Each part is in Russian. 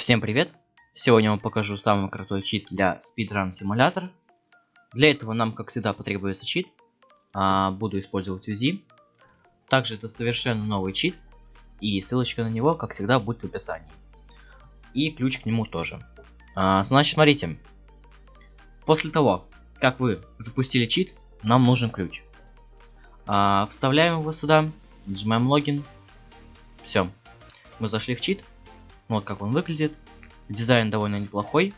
Всем привет! Сегодня я вам покажу самый крутой чит для Speedrun Simulator. Для этого нам, как всегда, потребуется чит. А, буду использовать УЗИ. Также это совершенно новый чит. И ссылочка на него, как всегда, будет в описании. И ключ к нему тоже. А, значит, смотрите. После того, как вы запустили чит, нам нужен ключ. А, вставляем его сюда, нажимаем логин. Все. Мы зашли в чит. Вот как он выглядит. Дизайн довольно неплохой.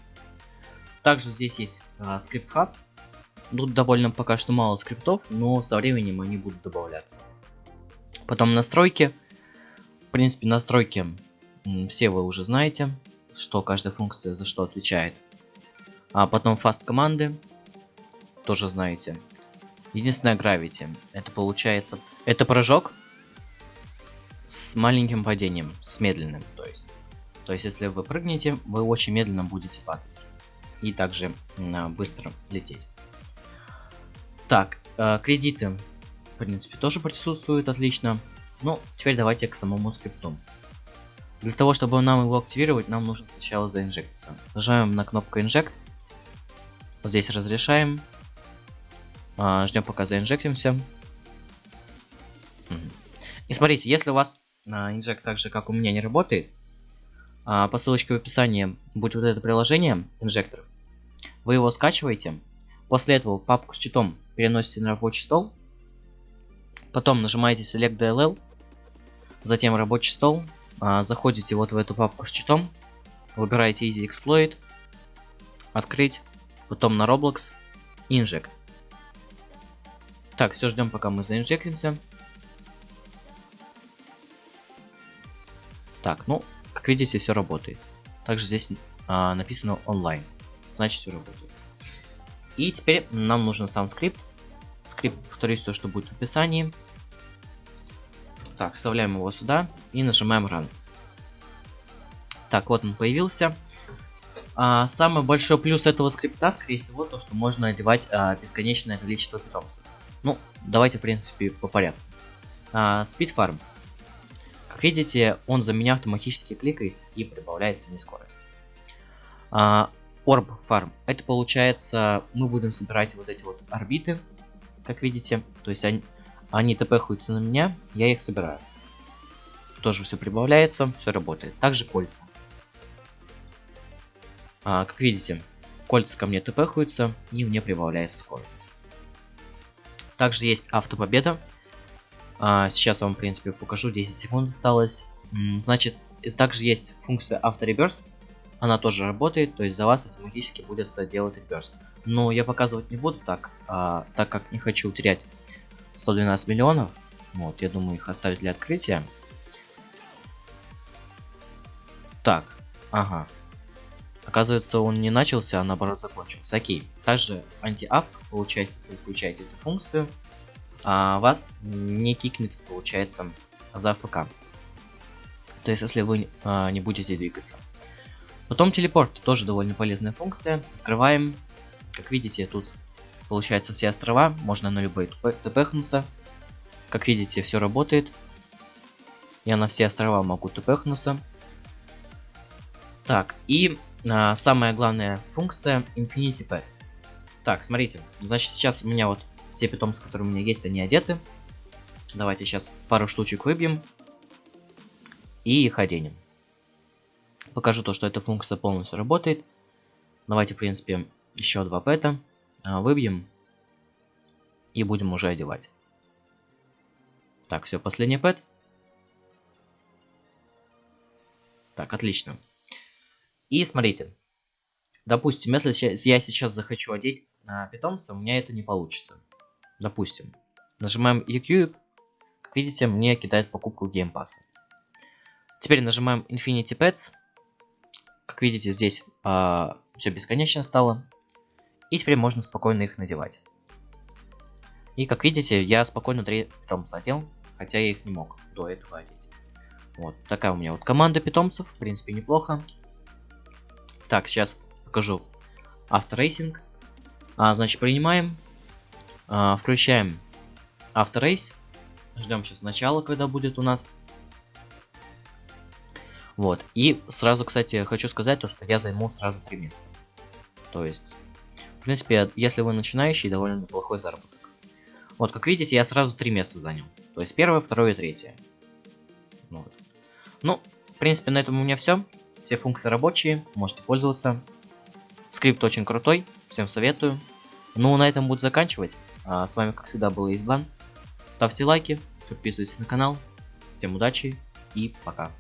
Также здесь есть а, скрипт хаб. Тут довольно пока что мало скриптов, но со временем они будут добавляться. Потом настройки. В принципе, настройки все вы уже знаете, что каждая функция за что отвечает. А потом фаст команды. Тоже знаете. Единственное Gravity. Это получается... Это прыжок с маленьким падением, с медленным, то есть. То есть, если вы прыгнете, вы очень медленно будете падать. И также э, быстро лететь. Так, э, кредиты, в принципе, тоже присутствуют отлично. Ну, теперь давайте к самому скрипту. Для того, чтобы нам его активировать, нам нужно сначала заинжектиться. Нажимаем на кнопку Inject. Здесь разрешаем. Э, ждем пока заинжектимся. И смотрите, если у вас э, инжект так же, как у меня, не работает, а, по ссылочке в описании будет вот это приложение, инжектор. Вы его скачиваете. После этого папку с читом переносите на рабочий стол. Потом нажимаете Select DLL. Затем рабочий стол. А, заходите вот в эту папку с читом. Выбираете Easy Exploit. Открыть. Потом на Roblox. Inject. Так, все ждем пока мы за inject имся. Так, ну, как видите, все работает. Также здесь а, написано онлайн. Значит, все работает. И теперь нам нужен сам скрипт. Скрипт, повторюсь, то, что будет в описании. Так, вставляем его сюда и нажимаем Run. Так, вот он появился. А, самый большой плюс этого скрипта, скорее всего, то, что можно одевать а, бесконечное количество питомцев. Ну, давайте, в принципе, по порядку. А, Speed Farm видите, он за меня автоматически кликает и прибавляется мне скорость. А, Orb Farm. Это получается, мы будем собирать вот эти вот орбиты, как видите. То есть они, они тпхаются на меня, я их собираю. Тоже все прибавляется, все работает. Также кольца. А, как видите, кольца ко мне тпхаются и мне прибавляется скорость. Также есть автопобеда. А, сейчас вам, в принципе, покажу. 10 секунд осталось. Значит, также есть функция автореберст. Она тоже работает, то есть за вас автоматически будет делать реверс. Но я показывать не буду так, а, так как не хочу терять 112 миллионов. Вот, я думаю их оставить для открытия. Так, ага. Оказывается, он не начался, а наоборот закончился. Окей. Также анти-ап, получаете, если вы включаете эту функцию, а, вас не кикнет, получается, за АФК. То есть, если вы а, не будете двигаться. Потом телепорт, тоже довольно полезная функция. Открываем. Как видите, тут получается все острова, можно на любые тпхнуться. Как видите, все работает. Я на все острова могу тпхнуться. Так, и а, самая главная функция Infinity Pet. Так, смотрите, значит сейчас у меня вот все питомцы, которые у меня есть, они одеты. Давайте сейчас пару штучек выбьем. И их оденем. Покажу то, что эта функция полностью работает. Давайте, в принципе, еще два пэта а, выбьем. И будем уже одевать. Так, все, последний пэт. Так, отлично. И смотрите. Допустим, если я сейчас захочу одеть а, питомца, у меня это не получится. Допустим, нажимаем EQ, как видите, мне кидает покупку Game Pass. Теперь нажимаем Infinity Pets. Как видите, здесь а, все бесконечно стало. И теперь можно спокойно их надевать. И как видите, я спокойно 3 питомца одел, хотя я их не мог до этого одеть. Вот такая у меня вот команда питомцев, в принципе неплохо. Так, сейчас покажу авторейсинг. А, значит, принимаем. А, включаем авторейс. Ждем сейчас начала, когда будет у нас. Вот. И сразу, кстати, хочу сказать то, что я займу сразу три места. То есть, в принципе, если вы начинающий, довольно неплохой заработок. Вот, как видите, я сразу три места занял. То есть первое, второе и третье. Вот. Ну, в принципе, на этом у меня все. Все функции рабочие, можете пользоваться. Скрипт очень крутой, всем советую. Ну, на этом буду заканчивать. А, с вами, как всегда, был Избан. Ставьте лайки, подписывайтесь на канал. Всем удачи и пока.